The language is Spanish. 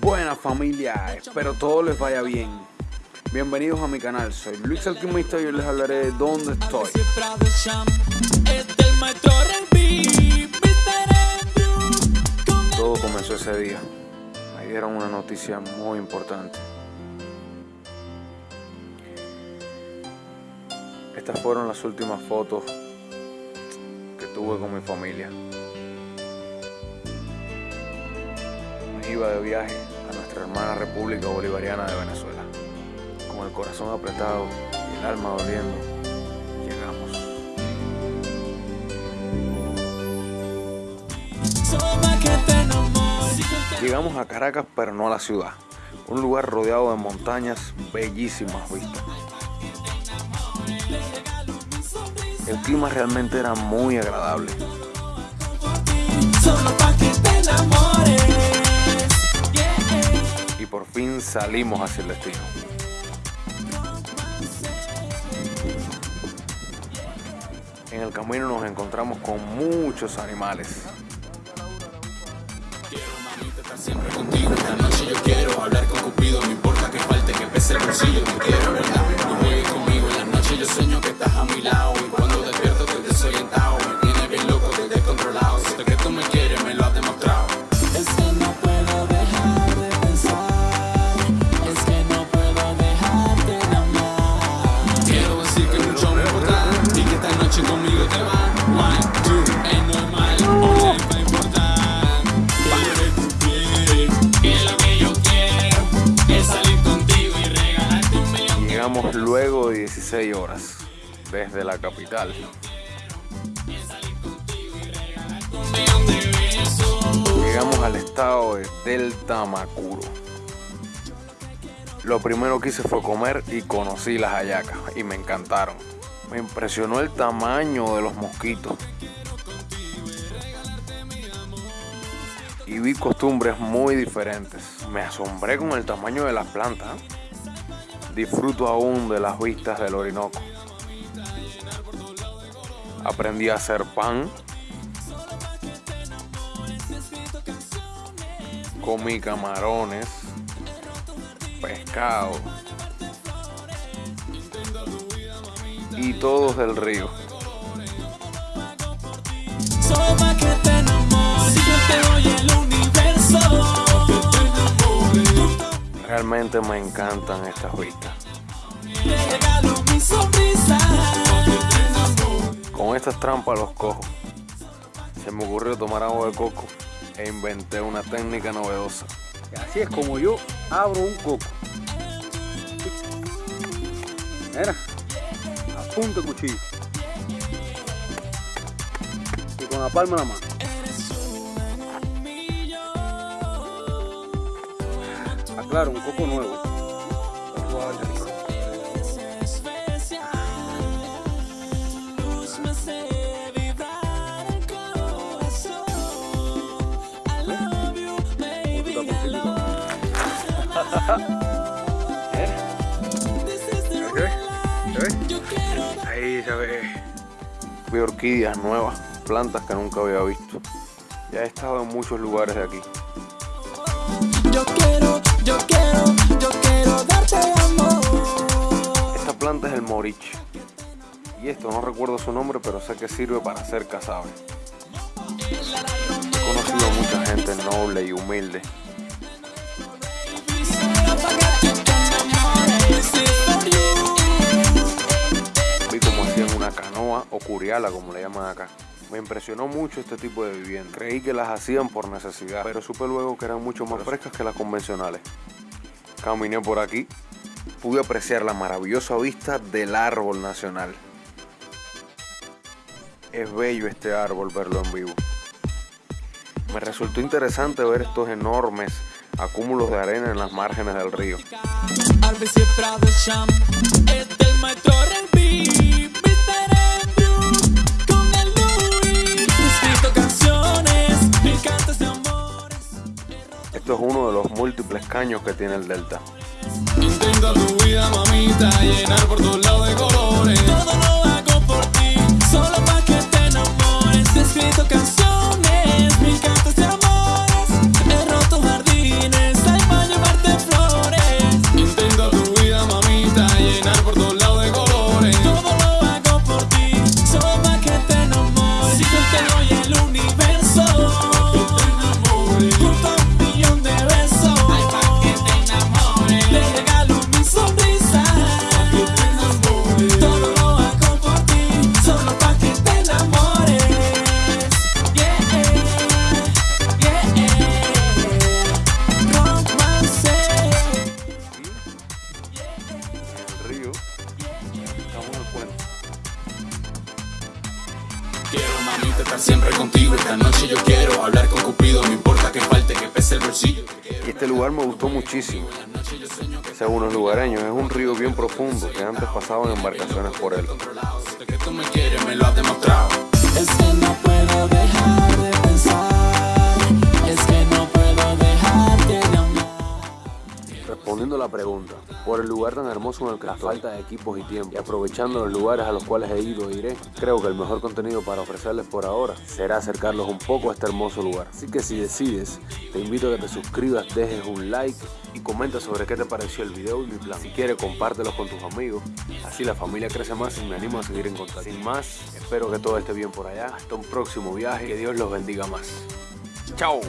Buena familia, espero todo les vaya bien. Bienvenidos a mi canal, soy Luis Alquimista y hoy les hablaré de dónde estoy. Todo comenzó ese día. Me dieron una noticia muy importante. Estas fueron las últimas fotos que tuve con mi familia. De viaje a nuestra hermana República Bolivariana de Venezuela. Con el corazón apretado y el alma doliendo, llegamos. Llegamos a Caracas, pero no a la ciudad. Un lugar rodeado de montañas, bellísimas vistas. El clima realmente era muy agradable. Por fin salimos hacia el destino. En el camino nos encontramos con muchos animales. Quiero siempre contigo 16 horas desde la capital. Llegamos al estado de Delta Macuro. Lo primero que hice fue comer y conocí las hallacas y me encantaron. Me impresionó el tamaño de los mosquitos. Y vi costumbres muy diferentes. Me asombré con el tamaño de las plantas. Disfruto aún de las vistas del Orinoco. Aprendí a hacer pan. Comí camarones, pescado y todos del río. Solo que te enamores Si yo te doy el universo Realmente me encantan estas vistas. Con estas trampas los cojo. Se me ocurrió tomar agua de coco e inventé una técnica novedosa. Así es como yo abro un coco. Mira, a punto de cuchillo. Y con la palma de la mano. Real life Yo quiero Ahí se ve. Vi orquídeas nuevas, plantas que nunca había visto. Ya he estado en muchos lugares de aquí. Yo quiero, yo quiero, moriche. Y esto no recuerdo su nombre, pero sé que sirve para hacer casabe. He conocido a mucha gente noble y humilde. Vi cómo hacían una canoa o curiala, como le llaman acá. Me impresionó mucho este tipo de vivienda. Creí que las hacían por necesidad, pero supe luego que eran mucho más frescas que las convencionales. Caminé por aquí, pude apreciar la maravillosa vista del árbol nacional. Es bello este árbol verlo en vivo. Me resultó interesante ver estos enormes acúmulos de arena en las márgenes del río. Esto es uno de los múltiples caños que tiene el delta. Intento tu vida, mamita, llenar por todos lados de colores. siempre contigo. Esta noche yo quiero hablar con Cupido, no importa que falte, que pese el bolsillo. Y este lugar me gustó muchísimo. Según los lugareños, es un río bien profundo que antes pasaban embarcaciones por él. me lo has demostrado. Es que no puedo dejar. La pregunta, por el lugar tan hermoso en el que la falta de equipos y tiempo, y aprovechando los lugares a los cuales he ido e iré, creo que el mejor contenido para ofrecerles por ahora será acercarlos un poco a este hermoso lugar. Así que si decides, te invito a que te suscribas, dejes un like y comenta sobre qué te pareció el video y mi plan. Si quieres, compártelos con tus amigos, así la familia crece más y me animo a seguir en contacto. Sin más, espero que todo esté bien por allá. Hasta un próximo viaje, que Dios los bendiga más. ¡Chao!